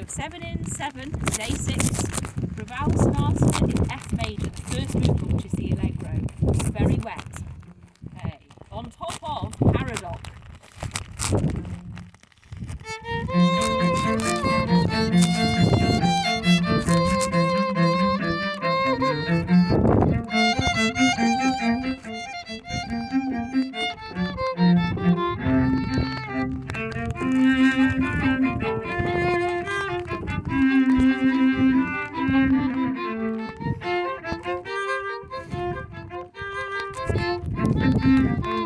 So seven in seven, day six. Música